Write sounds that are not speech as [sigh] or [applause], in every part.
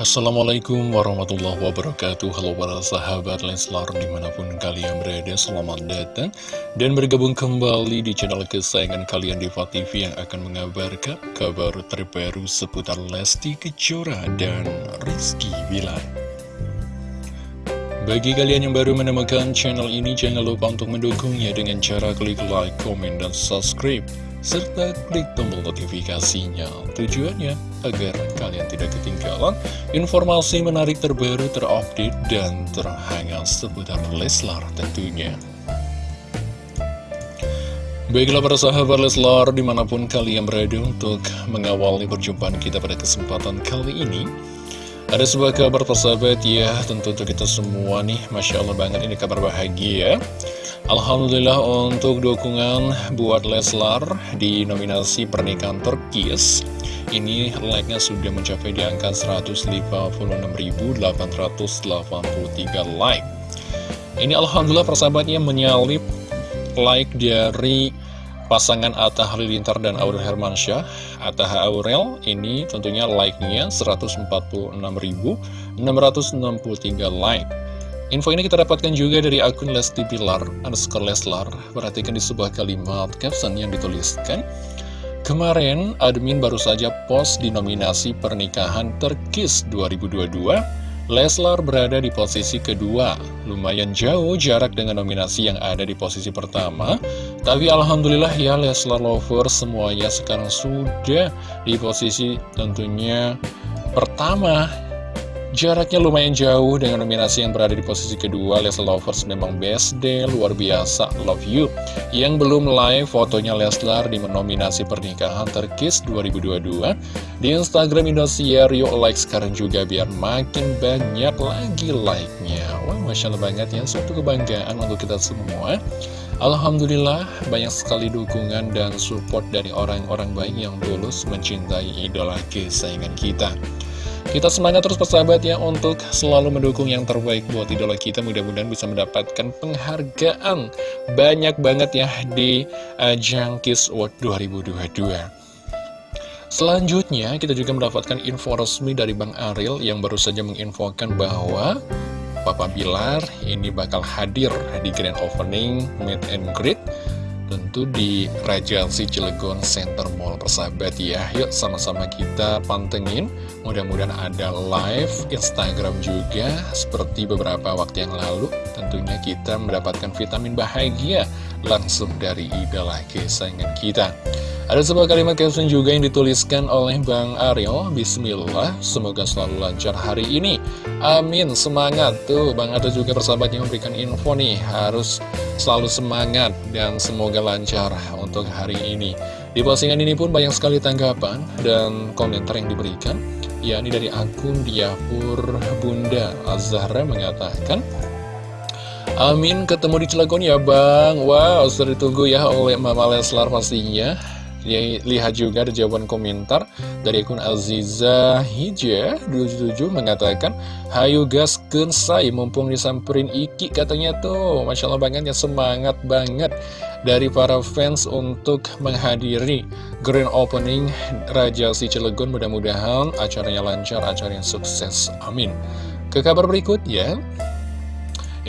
Assalamualaikum warahmatullahi wabarakatuh. Halo para sahabat Leslar di mana pun kalian berada Selamat datang dan bergabung kembali di channel kesayangan kalian Diva TV Yang akan mengabarkan kabar terbaru seputar Lesti Kejora dan Rizky Bilar. Bagi kalian yang baru menemukan channel ini Jangan lupa untuk mendukungnya dengan cara klik like, comment, dan subscribe serta klik tombol notifikasinya. Tujuannya agar kalian tidak ketinggalan informasi menarik terbaru, terupdate, dan terhangat seputar Leslar tentunya. Baiklah para sahabat Leslar di mana pun kalian berada untuk mengawali perjumpaan kita pada kesempatan kali ini Ada sebuah kabar persahabat ya tentu untuk kita semua nih. Masya Allah banget ini kabar bahagia. Alhamdulillah untuk dukungan buat Leslar di nominasi pernikahan Turkis Ini like-nya sudah mencapai di angka 156.883 like. Ini Alhamdulillah persahabatnya menyalip like dari pasangan Atta Halilintar dan Aurel Hermansyah Atta Aurel ini tentunya like-nya 146.663 like Info ini kita dapatkan juga dari akun Lesti Pilar, underscore Leslar. Perhatikan di sebuah kalimat caption yang dituliskan. Kemarin, admin baru saja post di nominasi pernikahan Terkis 2022. Leslar berada di posisi kedua. Lumayan jauh jarak dengan nominasi yang ada di posisi pertama. Tapi Alhamdulillah ya Leslar Lover semuanya sekarang sudah di posisi tentunya pertama. Jaraknya lumayan jauh dengan nominasi yang berada di posisi kedua. Leslar Lovers memang best day, luar biasa, love you. Yang belum live fotonya Leslar di nominasi pernikahan terkis 2022 Di Instagram Indosiar, yuk like sekarang juga biar makin banyak lagi like-nya. Wah Masya Allah banget ya, suatu kebanggaan untuk kita semua Alhamdulillah banyak sekali dukungan dan support dari orang-orang baik yang tulus mencintai idola kesayangan kita kita semangat terus persahabat ya untuk selalu mendukung yang terbaik buat idola kita. Mudah-mudahan bisa mendapatkan penghargaan banyak banget ya di ajang Kiss World 2022. Selanjutnya kita juga mendapatkan info resmi dari Bang Ariel yang baru saja menginfokan bahwa Papa Bilar ini bakal hadir di grand opening Meet and Greet tentu di Rajalsi Cilegon Center Mall. Persahabat ya Yuk sama-sama kita pantengin. Mudah-mudahan ada live Instagram juga Seperti beberapa waktu yang lalu. Tentunya kita mendapatkan vitamin bahagia Langsung dari idola kesayangan kita ada sebuah kalimat caption juga yang dituliskan oleh Bang Ariel Bismillah, semoga selalu lancar hari ini. Amin, semangat. Tuh, Bang ada juga persahabat yang memberikan info nih. Harus selalu semangat dan semoga lancar untuk hari ini. Di postingan ini pun banyak sekali tanggapan dan komentar yang diberikan. Yakni dari akun Diapur Bunda Azhara mengatakan Amin ketemu di Cilegon ya Bang. Wow sudah ditunggu ya oleh Mama Leslar pastinya. Ya, lihat juga ada jawaban komentar dari akun Aziza Hija 27 mengatakan Hayu gas kensai mumpung disamperin Iki katanya tuh. Masya Allah banget ya semangat banget dari para fans untuk menghadiri grand opening Raja Si Cilegon. Mudah-mudahan acaranya lancar, acaranya sukses. Amin. Ke kabar berikut ya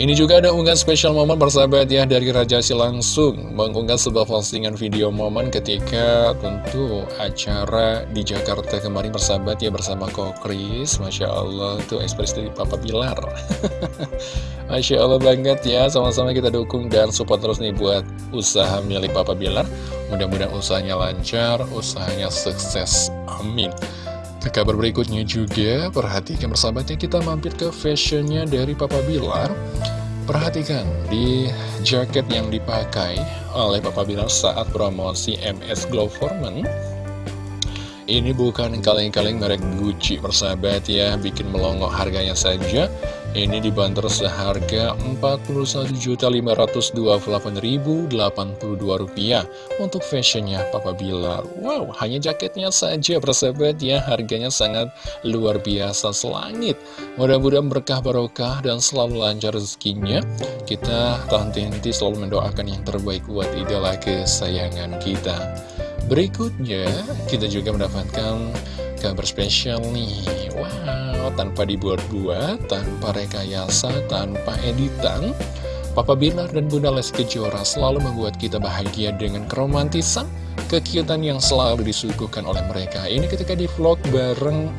ini juga ada unggahan spesial momen bersahabat ya dari Raja Si langsung mengunggah sebuah postingan video momen ketika tentu acara di Jakarta kemarin bersahabat ya bersama Kokris. Masya Allah tuh ekspresi dari Papa Bilar. [laughs] Masya Allah banget ya sama-sama kita dukung dan support terus nih buat usaha milik Papa Bilar. Mudah-mudahan usahanya lancar, usahanya sukses, amin ke kabar berikutnya juga, perhatikan bersahabatnya kita mampir ke fashionnya dari Papa Bilar. Perhatikan di jaket yang dipakai oleh Papa Bilar saat promosi MS Glow Foreman. Ini bukan kaleng-kaleng merek Gucci persahabat ya, bikin melongo harganya saja. Ini dibanderol seharga Rp41.528.082 untuk fashionnya Papa Bilar. Wow, hanya jaketnya saja persahabat ya, harganya sangat luar biasa selangit. Mudah-mudahan berkah barokah dan selalu lancar rezekinya. Kita tak henti selalu mendoakan yang terbaik buat idola kesayangan kita. Berikutnya, kita juga mendapatkan kabar spesial nih. Wow tanpa dibuat-buat, tanpa rekayasa, tanpa editan. Papa Bilar dan Bunda Lesti Kejora selalu membuat kita bahagia dengan keromantisan, kekiutan yang selalu disuguhkan oleh mereka. Ini ketika di vlog bareng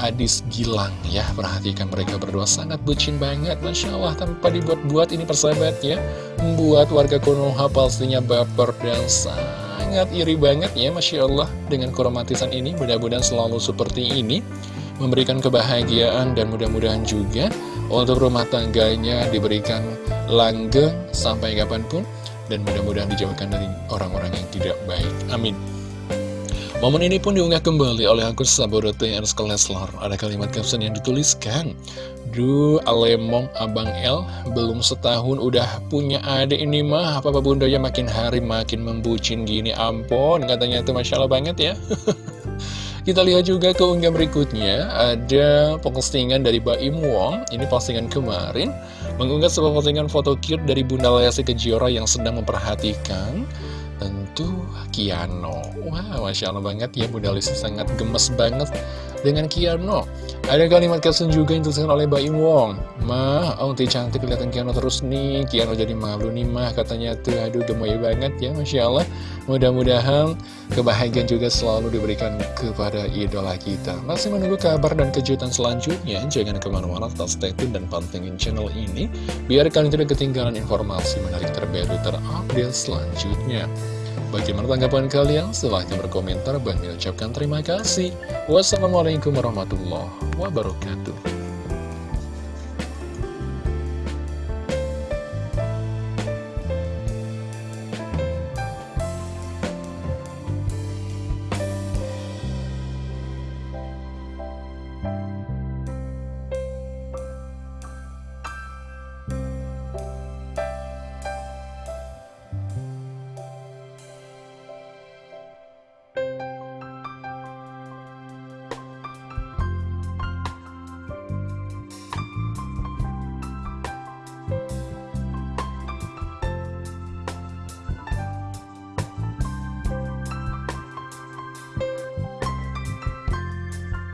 Adis Gilang ya Perhatikan mereka berdua sangat bucin banget Masya Allah tanpa dibuat-buat ini persahabatnya Membuat warga Konoha pastinya baper dan sangat iri banget ya Masya Allah Dengan keromantisan ini. Mudah-mudahan selalu seperti ini Memberikan kebahagiaan dan mudah-mudahan juga Untuk rumah tangganya diberikan langgeng sampai kapan pun Dan mudah-mudahan dijauhkan dari orang-orang yang tidak baik. Amin Momen ini pun diunggah kembali oleh akun Sabodote Erska Leslar. Ada kalimat caption yang dituliskan, Duh, Alemong Abang El, belum setahun udah punya adik ini mah, apa bunda ya makin hari makin membucin gini, ampun, katanya itu Masya Allah banget ya. [laughs] Kita lihat juga keunggah berikutnya, ada postingan dari Baim Wong, ini postingan kemarin, mengunggah sebuah postingan foto cute dari Bunda Lesti Kejora yang sedang memperhatikan tentu Kiano. Wah, Masya Allah banget ya Bunda Lesti sangat gemes banget dengan Kiano Ada kalimat caption juga yang dituliskan oleh Mbak Wong. Mah, Auntie cantik kelihatan Kiano terus nih. Kiano jadi malu nih mah katanya tuh Aduh gemoy banget ya Masya Allah. Mudah-mudahan kebahagiaan juga selalu diberikan kepada idola kita. Masih menunggu kabar dan kejutan selanjutnya. Jangan ke mana-mana tetap stay tune dan pantengin channel ini Biar kalian tidak ketinggalan informasi menarik terbaru terupdate selanjutnya Bagaimana tanggapan kalian? Silahkan berkomentar. Bang ucapkan terima kasih. Wassalamualaikum warahmatullahi wabarakatuh.